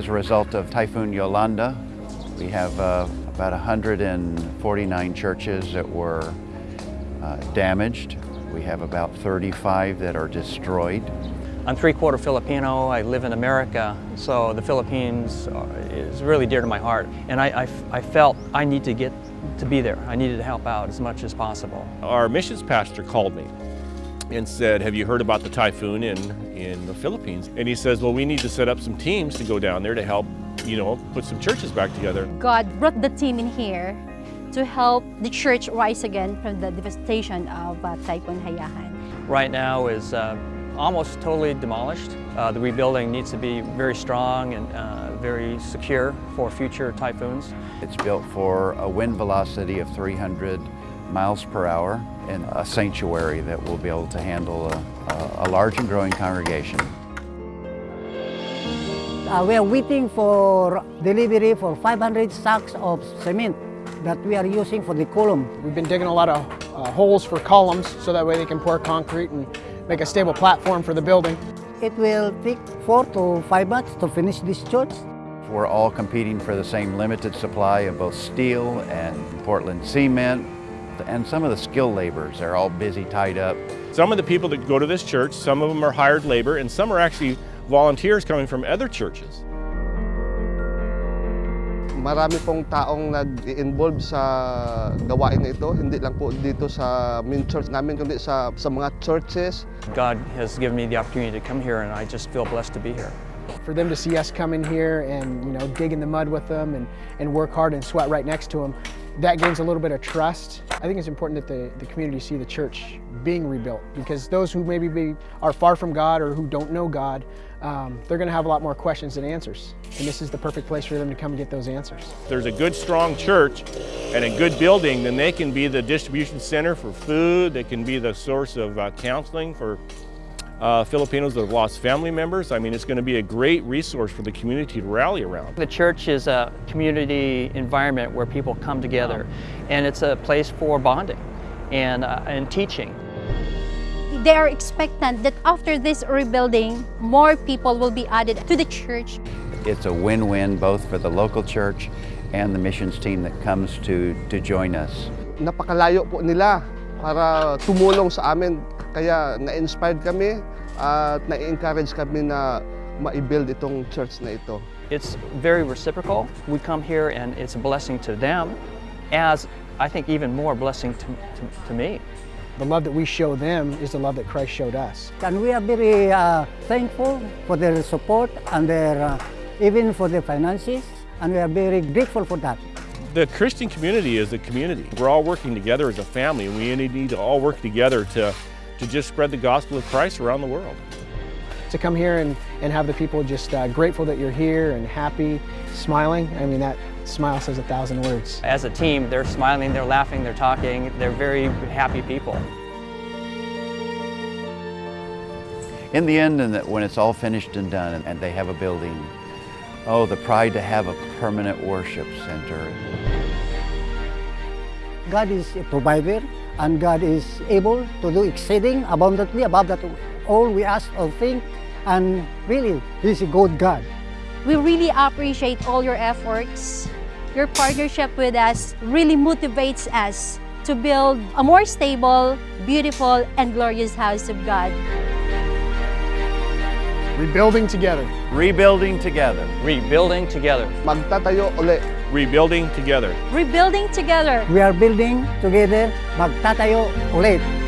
as a result of Typhoon Yolanda. We have uh, about 149 churches that were uh, damaged. We have about 35 that are destroyed. I'm three-quarter Filipino. I live in America, so the Philippines is really dear to my heart. And I, I, I, felt I need to get to be there. I needed to help out as much as possible. Our missions pastor called me and said, have you heard about the typhoon in, in the Philippines? And he says, well, we need to set up some teams to go down there to help, you know, put some churches back together. God brought the team in here to help the church rise again from the devastation of uh, Typhoon Haiyan. Right now is uh, almost totally demolished. Uh, the rebuilding needs to be very strong and uh, very secure for future typhoons. It's built for a wind velocity of 300 miles per hour and a sanctuary that will be able to handle a, a large and growing congregation. Uh, we are waiting for delivery for 500 sacks of cement that we are using for the column. We've been digging a lot of uh, holes for columns so that way they can pour concrete and make a stable platform for the building. It will take four to five months to finish this church. We're all competing for the same limited supply of both steel and Portland cement and some of the skilled laborers are all busy tied up. Some of the people that go to this church, some of them are hired labor and some are actually volunteers coming from other churches. Marami pong taong nag-involve sa gawain na ito, hindi lang po dito sa main church namin, kundi sa, sa mga churches. God has given me the opportunity to come here and I just feel blessed to be here. For them to see us come in here and you know dig in the mud with them and, and work hard and sweat right next to them, that gains a little bit of trust. I think it's important that the, the community see the church being rebuilt because those who maybe be, are far from God or who don't know God, um, they're going to have a lot more questions than answers. And this is the perfect place for them to come and get those answers. If there's a good, strong church and a good building, then they can be the distribution center for food. They can be the source of uh, counseling for uh, Filipinos that have lost family members. I mean, it's going to be a great resource for the community to rally around. The church is a community environment where people come together, and it's a place for bonding and, uh, and teaching. They are expectant that after this rebuilding, more people will be added to the church. It's a win-win both for the local church and the missions team that comes to, to join us. Napakalayo po nila para tumulong sa amin Kaya na-inspired kami at na-encourage kami na ma-build itong church na ito. It's very reciprocal. We come here and it's a blessing to them as I think even more blessing to, to, to me. The love that we show them is the love that Christ showed us. And we are very uh, thankful for their support and their, uh, even for their finances, and we are very grateful for that. The Christian community is a community. We're all working together as a family, and we need to all work together to to just spread the gospel of Christ around the world. To come here and, and have the people just uh, grateful that you're here and happy, smiling, I mean that smile says a thousand words. As a team, they're smiling, they're laughing, they're talking, they're very happy people. In the end, and that when it's all finished and done and they have a building, oh, the pride to have a permanent worship center. God is a provider and God is able to do exceeding abundantly above that all we ask or think and really He's a good God. We really appreciate all your efforts. Your partnership with us really motivates us to build a more stable, beautiful, and glorious house of God. Rebuilding together. Rebuilding together. Rebuilding together. Magtatayo uli. Rebuilding together. Rebuilding together. We are building together, magtatayo ulit.